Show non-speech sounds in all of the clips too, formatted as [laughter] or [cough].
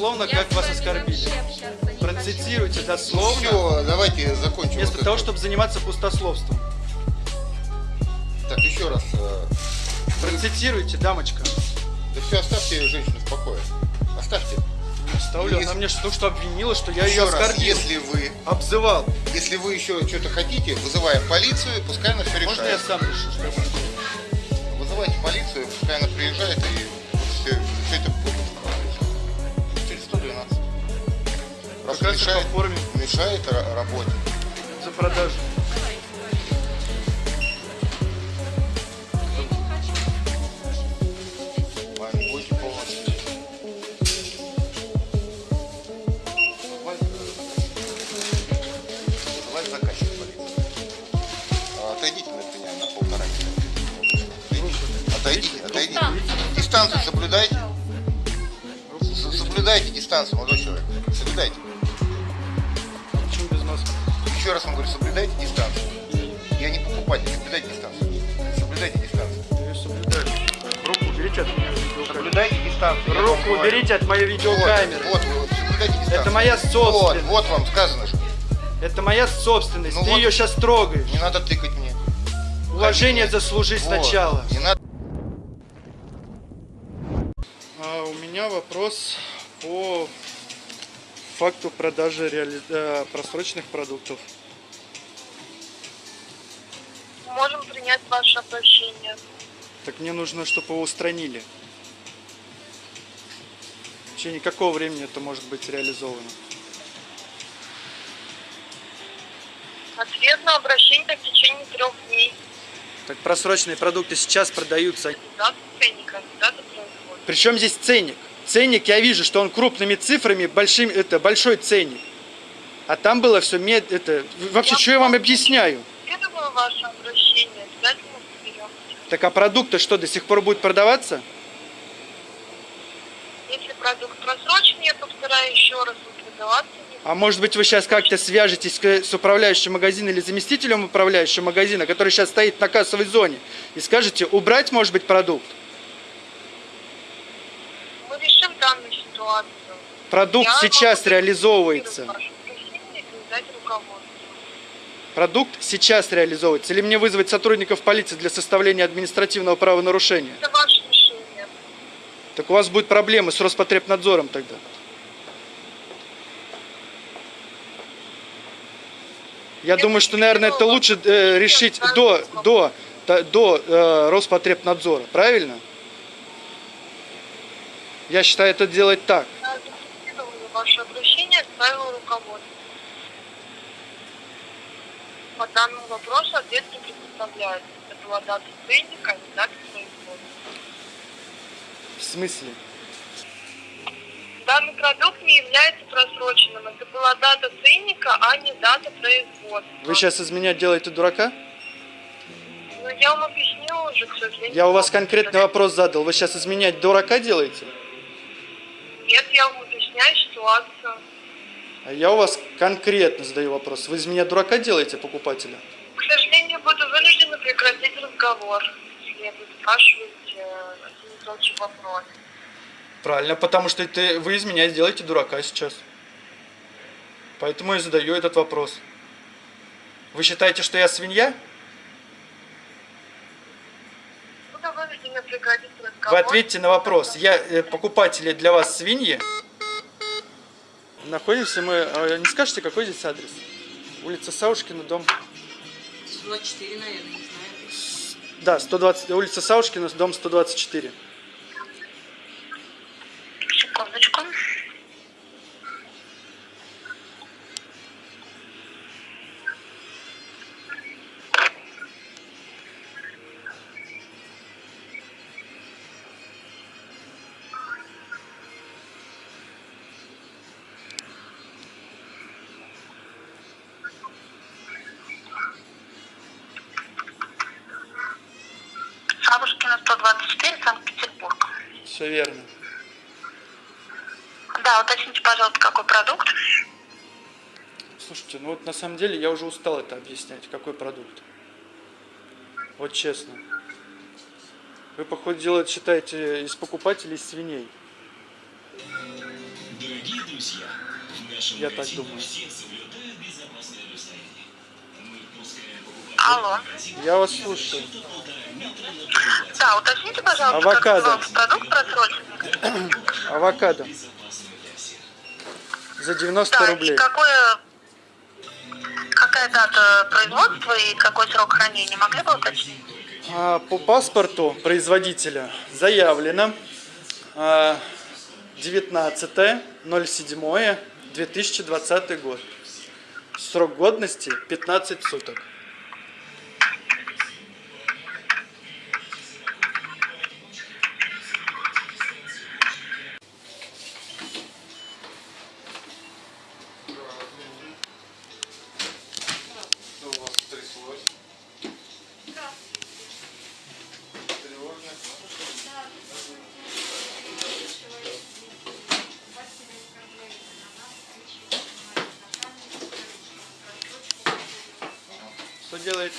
Дословно, как вас оскорбили. Процитируйте дословно, Все, давайте закончим. вместо вот того, это. чтобы заниматься пустословством. Так, еще раз. э, Процитируйте, дамочка. Да все, оставьте женщину в покое. Оставьте. Ставлю, она Если- мне только что обвинила, что я Еще ее раз, оскорбил. если вы, Обзывал. если вы еще что-то хотите, вызываем полицию, пускай она все Можно я решает. сам решу, что я буду? Вызывайте полицию, пускай она приезжает и все, мешает, по форме. мешает ра- работе. За продажу. А, Отойдите от меня на полтора метра. Отойдите, отойдите. Дистанцию соблюдайте. Соблюдайте дистанцию, Еще раз вам говорю, соблюдайте дистанцию. Я не покупатель, соблюдайте дистанцию. Соблюдайте дистанцию. Я ее соблюдаю. Руку уберите от видеокамеры. Соблюдайте дистанцию. Руку уберите от моей видеокамеры. Вот, вот, вот, соблюдайте дистанцию. Это моя Вот, собственность. вот вам сказано же. Это моя собственность. Ну Ты вот. ее сейчас трогаешь. Не надо тыкать мне. Уважение Вот. заслужи Вот. сначала. Не надо. А у меня вопрос по факту продажи реали- э, просроченных продуктов. Можем принять ваше обращение. Так мне нужно, чтобы его устранили. В течение какого времени это может быть реализовано? Ответ на обращение в течение трех дней. Так просроченные продукты сейчас продаются. Дата ценника, дата производства. Причем здесь ценник? Ценник я вижу, что он крупными цифрами, большим, это большой ценник. А там было все мед, это вообще что я вам объясняю? Следовало ваше. Так а продукты что до сих пор будут продаваться? Если продукт просрочен, я повторяю еще раз, продаваться А может быть вы сейчас как-то свяжетесь с управляющим магазина или заместителем управляющего магазина, который сейчас стоит на кассовой зоне, и скажете убрать, может быть, продукт? Мы решим данную ситуацию. Продукт Я сейчас реализовывается. Ваше обращение и передать руководству. Продукт сейчас реализовывается. Или мне вызвать сотрудников полиции для составления административного правонарушения? Это ваше решение. Так у вас будут проблемы с Роспотребнадзором тогда. Я думаю, что, наверное, это лучше э, решить до, до, до, до э, Роспотребнадзора. Правильно? Я считаю, это делать так. Я зафиксировала ваше обращение, отправила руководство. По данному вопросу ответ не предоставляется. Это была дата ценника, а не дата производства. В смысле? Данный продукт не является просроченным. Это была дата ценника, а не дата производства. Вы сейчас из меня делаете дурака? Ну, я вам объяснила уже, к сожалению. Я у вас конкретный вопрос задал. Вы сейчас из меня дурака делаете? Нет, я вам объясняю ситуацию. Я у вас конкретно задаю вопрос. Вы из меня дурака делаете, покупателя? К сожалению, буду вынуждена прекратить разговор. Если вы спрашиваете э, один и тот же вопрос. Правильно, потому что это вы из меня делаете дурака сейчас. Поэтому я задаю этот вопрос. Вы считаете, что я свинья? Буду. Вы ответьте на вопрос. Я э, покупатели для вас свиньи? Находимся мы... э, Не скажете, какой здесь адрес? Улица Саушкина, дом... 124, наверное, не знаю. Да, 120, улица Саушкина, дом 124. Все верно. Да, уточните, пожалуйста, какой продукт. Слушайте, ну вот на самом деле я уже устал это объяснять, какой продукт. Вот честно. Вы, походу, дела считаете из покупателей свиней. Дорогие друзья, в нашем Я так думаю. все соблюдают безопасное расстояние. Мы пускаем покупателей Алло. Я вас слушаю. Да, уточните, пожалуйста, Авокадо. как назывался продукт просроченный. [clears throat] Авокадо за 90 Да, рублей. и какое... Какая дата производства и какой срок хранения? Могли бы уточнить? А, По паспорту производителя заявлено а, 19.07.2020 год. Срок годности 15 суток. Делает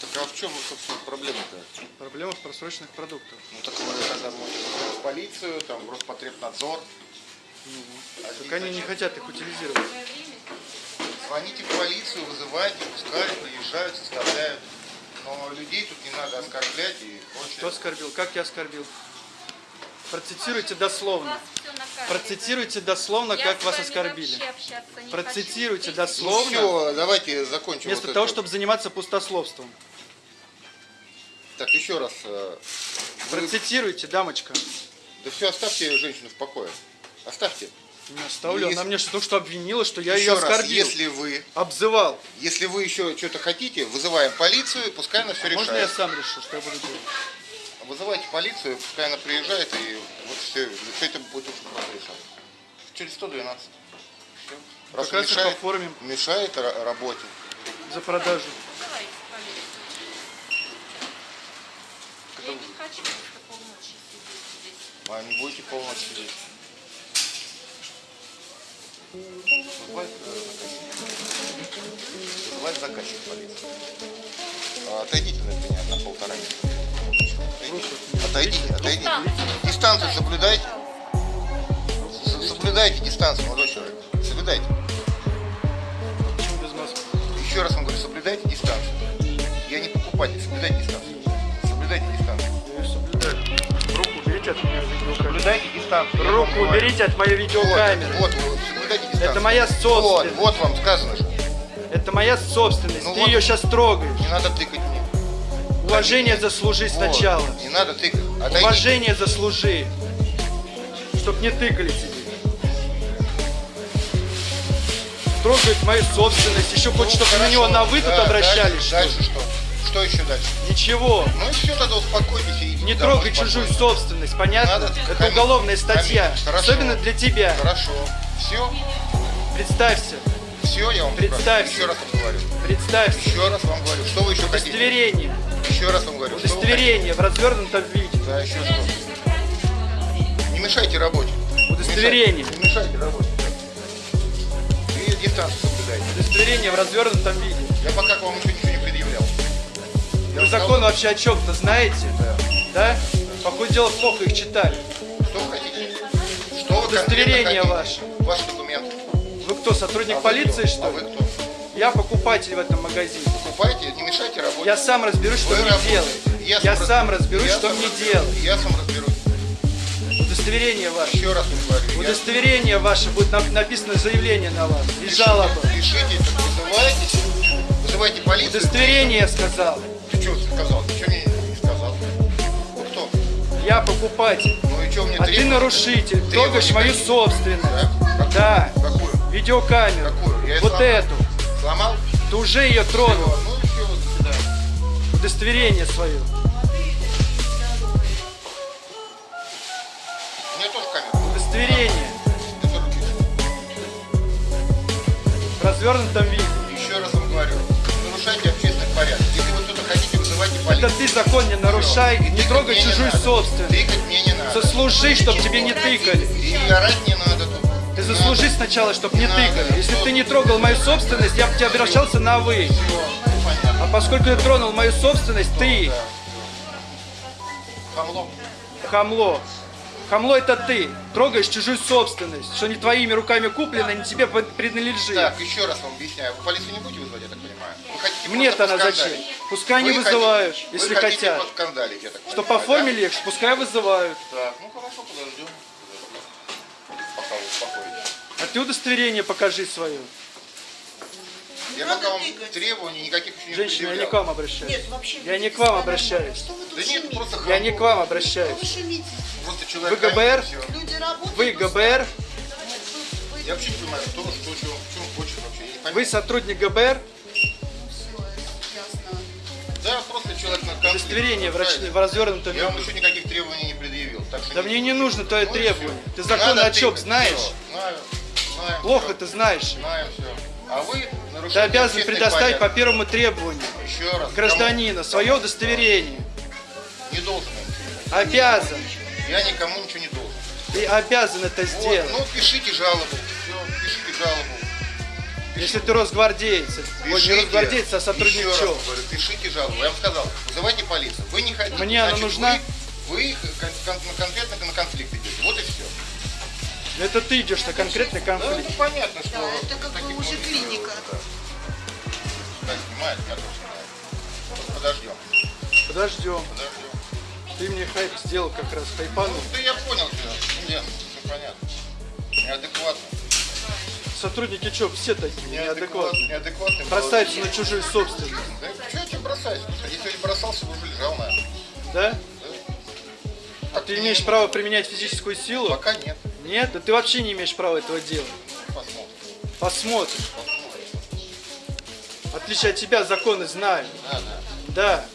Так а в чем, собственно, проблема-то? проблема в просроченных продуктах? Ну так вы тогда можете в полицию, там, в Роспотребнадзор. А Так они не хотят их утилизировать. Звоните в полицию, вызывайте, пускай приезжают, составляют. Но людей тут не надо оскорблять и прочее. Кто оскорбил? Как я оскорбил? Процитируйте дословно. Процитируйте дословно, как вас оскорбили. Процитируйте Ну дословно, все, давайте закончим. вместо вот того, это. чтобы заниматься пустословством. Так, еще раз. э, вы- Процитируйте, дамочка. Да все, оставьте женщину в покое. Оставьте. Не оставлю. Если- Она мне что- только что обвинила, что я еще ее раз, оскорбил. если вы, Обзывал. если вы еще что-то хотите, вызываем полицию, пускай она все А Можно я решает. сам решу, что я буду делать? Вызывайте полицию, пускай она приезжает, и вот все, все это будет очень просто решать. Через 112. Все. Раз Как мешает, оформим мешает ра- работе. за продажу. Я не хочу полночи сидеть здесь. А не будете полночь сидеть. Вызывать э, заказчик. Полиции. А, Отойдите на меня на полтора метра. Отойдите. отойдите. Дистанцию соблюдайте. Соблюдайте дистанцию, молодой человек. Соблюдайте. Почему без маски? Еще раз вам говорю, соблюдайте дистанцию. Я не покупатель, соблюдайте дистанцию. Соблюдайте дистанцию. Я соблюдаю. Руку уберите от видеокамеры. Соблюдайте дистанцию. Руку уберите от моей видеокамеры. Вот, вот, соблюдайте дистанцию. Это моя Вот, собственность. вот вам сказано же. Это моя собственность. Ну Ты вот. ее сейчас трогаешь. Не надо тыкать мне. Уважение заслужи Вот, сначала. Не надо тыкать. Уважение заслужи. Чтоб не тыкали тебе. Трогает мою собственность. Еще Ну, хочет, чтобы на него на вы тут Да, обращались, Дальше, что дальше что? Что еще дальше? Ничего. Ну и все, тогда успокойтесь и Не трогай чужую спокойно. собственность, понятно? Надо, Это конечно, уголовная статья. хорошо. Особенно для тебя. Хорошо. Все, Представься. все, я вам Представься. Еще раз вам говорю. Представься. Еще раз вам говорю. Что вы еще хотите? Удостоверение. Еще раз вам говорю. Удостоверение в развернутом виде. Да, еще что? Не мешайте работе. Удостоверение. Не мешайте работе. И дистанцию соблюдайте. Удостоверение в развернутом виде. Я пока к вам еще ничего не предъявлял. Я Вы закон сказал, вообще о чем-то знаете? Да. Да? Походу дела плохо их читали. Что вы хотите? Что вы Удостоверение ваше. Ваши документы. Вы кто, сотрудник А полиции, кто? что А вы ли? кто? Я покупатель в этом магазине. Покупайте, не мешайте работе. Я сам разберусь, что Вы мне работаете. делать. Я раз- сам разберусь, я что сам мне разберусь. делать. Я сам разберусь. Удостоверение ваше. Еще раз говорю. я- Удостоверение ваше будет на- написано заявление на вас. И Пишите, жалоба. Пишите, вызывайтесь. Вызывайте полицию. Удостоверение я сказал. Ты что сказал? Ты что мне не сказал? Вы кто? Я покупатель. Ну и что мне А ты требуете? нарушитель. Трогаешь мою собственность. Да? Да. Какую? Видеокамеру. Какую? Я Вот эту. Сломал? Ты уже ее тронул. Ну все. Удостоверение свое. Меня тоже камера. Удостоверение. В развернутом виде. Еще раз вам говорю, не нарушайте общественный порядок. Если вы что-то хотите, вызывайте полицию. Это ты закон не нарушай, не Тыкать трогай мне не чужую надо. собственность. Тыкать мне не надо. Заслужи, чтоб тебе не тыкали. И орать не надо тут. Ты заслужи сначала, чтоб не тыкали. Если бы ты не трогал мою собственность, я бы тебе обращался на вы. А поскольку ты тронул мою собственность, ты. Хамло. хамло. Хамло это ты. Трогаешь чужую собственность, что не твоими руками куплено, не тебе принадлежит. Так, еще раз вам объясняю. Вы полицию не будете вызывать, я так понимаю? Мне-то она зачем? Пускай не Вы вызывают, хотите- если вы хотят. поскандалить, я так Чтоб понимаю, оформили их, пускай вызывают. Так, ну хорошо, подождем. Пока вы успокоитесь. А ты удостоверение покажи свое. Я пока вам требований никаких еще не Женщина, я не к вам обращаюсь. Нет, вообще. Я не к вам обращаюсь. Что вы тут Да нет, просто Я не к вам Вы обращаюсь. шумите. Просто Вы человек ГБР? и всё. Люди работают. Вы ГБР, Вы, Я вообще не понимаю, кто, что, что, что он хочет вообще. Я не пойму. вы сотрудник ГБР, ясно. Да, просто человек на конфликт. удостоверение в, в развернутом Я вам виде. еще никаких требований не предъявил. Так что Да мне не нужно твое Ну требование. Ты закон Надо о чем знаешь? Знаю, знаю. Плохо всё. ты знаешь. Знаю все. А вы Ты обязан предоставить по порядок. первому требованию Еще раз. гражданина свое удостоверение. Кому? Не должен. Обязан. Я никому ничего не должен. Ты обязан это Вот, сделать. ну пишите жалобу. Все, пишите жалобу. Если ты росгвардеец. Ой, не Пишите. росгвардеец, а сотрудник пишите жалобу. Я вам сказал, вызывайте полицию. Вы не хотите. Мне она значит, нужна. Вы, вы кон- кон- конкретно на конфликт идете. Вот и все. Это ты идешь на конкретный Да, конфликт. ну понятно, что... Да, это как бы уже клиника. Да, да снимает, я тоже снимаю. Подождем, Подождем. подождем. Ты мне хайп сделал как раз, хайпанул. Ну, да я понял тебя. Ну, ясно, все понятно. Неадекватно. Сотрудники ЧО все такие неадекватные. Неадекватный. Бросаются на чужую собственность. Да что я тебе бросаюсь? Если не бросался, бы уже лежал, наверное. Да? А ты имеешь право применять физическую силу? Пока нет. Нет? Да ты вообще не имеешь права этого делать. Посмотрим. Посмотрим. В отличие от тебя законы знаю. Да, да. Да.